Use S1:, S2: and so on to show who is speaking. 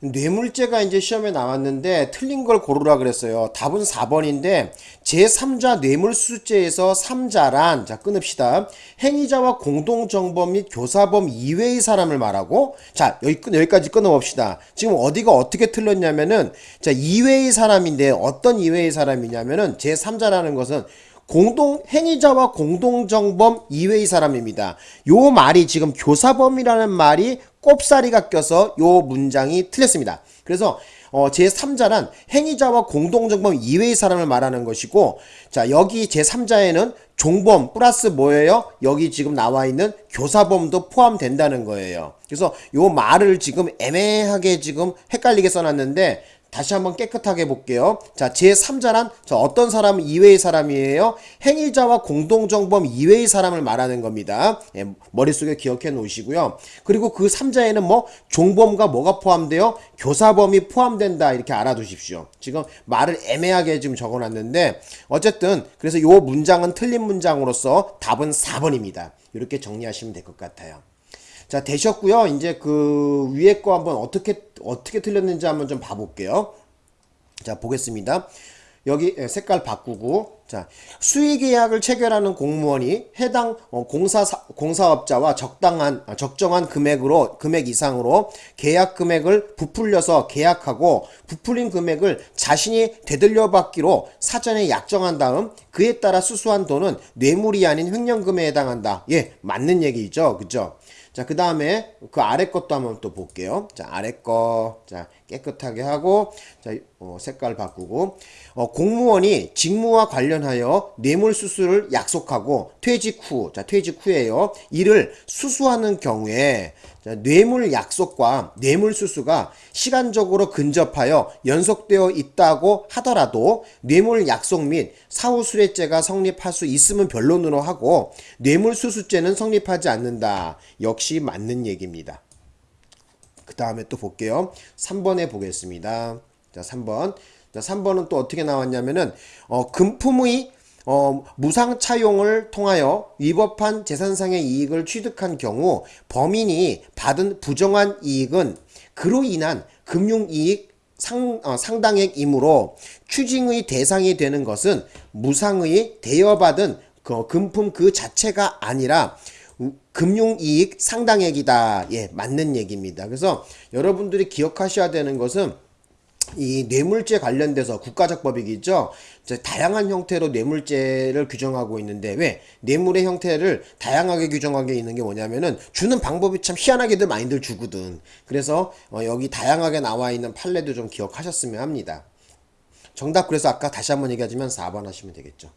S1: 뇌물죄가 이제 시험에 나왔는데 틀린 걸 고르라 그랬어요. 답은 4번인데 제3자 뇌물수수죄에서 3자란 자 끊읍시다. 행위자와 공동정범 및 교사범 이외의 사람을 말하고 자 여기 끊 여기까지 끊어봅시다. 지금 어디가 어떻게 틀렸냐면은 자 이외의 사람인데 어떤 이외의 사람이냐면은 제3자라는 것은 공동 행위자와 공동정범 이외의 사람입니다. 요 말이 지금 교사범이라는 말이 꼽사리가 껴서 요 문장이 틀렸습니다. 그래서 어, 제3자란 행위자와 공동정범 이외의 사람을 말하는 것이고 자 여기 제3자에는 종범 플러스 뭐예요? 여기 지금 나와 있는 교사범도 포함된다는 거예요. 그래서 요 말을 지금 애매하게 지금 헷갈리게 써놨는데 다시 한번 깨끗하게 볼게요. 자, 제3자란 자, 어떤 사람 이외의 사람이에요? 행위자와 공동정범 이외의 사람을 말하는 겁니다. 예, 머릿속에 기억해 놓으시고요. 그리고 그 3자에는 뭐 종범과 뭐가 포함돼요? 교사범이 포함된다 이렇게 알아두십시오. 지금 말을 애매하게 지금 적어놨는데 어쨌든 그래서 요 문장은 틀린 문장으로서 답은 4번입니다. 이렇게 정리하시면 될 것 같아요. 자 되셨고요. 이제 그 위에 거 한번 어떻게 어떻게 틀렸는지 한번 좀 봐볼게요. 자 보겠습니다. 여기 예, 색깔 바꾸고 자 수의계약을 체결하는 공무원이 해당 어, 공사 공사업자와 적당한 아, 적정한 금액으로 금액 이상으로 계약 금액을 부풀려서 계약하고 부풀린 금액을 자신이 되돌려 받기로 사전에 약정한 다음 그에 따라 수수한 돈은 뇌물이 아닌 횡령금에 해당한다. 예 맞는 얘기죠, 그죠? 자, 그 다음에 그 아래 것도 한번 또 볼게요. 자, 아래 거. 자, 깨끗하게 하고, 자, 어, 색깔 바꾸고, 어, 공무원이 직무와 관련 하여 뇌물 수수를 약속하고 퇴직 후, 자, 퇴직 후에요. 이를 수수하는 경우에 자, 뇌물 약속과 뇌물 수수가 시간적으로 근접하여 연속되어 있다고 하더라도 뇌물 약속 및 사후 수뢰죄가 성립할 수 있으면 변론으로 하고 뇌물 수수죄는 성립하지 않는다. 역시 맞는 얘기입니다. 그 다음에 또 볼게요. 3번에 보겠습니다. 자, 3번. 자, 3번은 또 어떻게 나왔냐면은 어, 금품의 어, 무상 차용을 통하여 위법한 재산상의 이익을 취득한 경우 범인이 받은 부정한 이익은 그로 인한 금융이익 상, 어, 상당액이므로 추징의 대상이 되는 것은 무상의 대여받은 그 금품 그 자체가 아니라 금융이익 상당액이다. 예, 맞는 얘기입니다. 그래서 여러분들이 기억하셔야 되는 것은 이 뇌물죄 관련돼서 국가적 법이겠죠. 다양한 형태로 뇌물죄를 규정하고 있는데 왜 뇌물의 형태를 다양하게 규정하게 있는 게 뭐냐면은 주는 방법이 참 희한하게들 많이들 주거든. 그래서 어 여기 다양하게 나와 있는 판례도 좀 기억하셨으면 합니다. 정답 그래서 아까 다시 한번 얘기하지만 4번 하시면 되겠죠.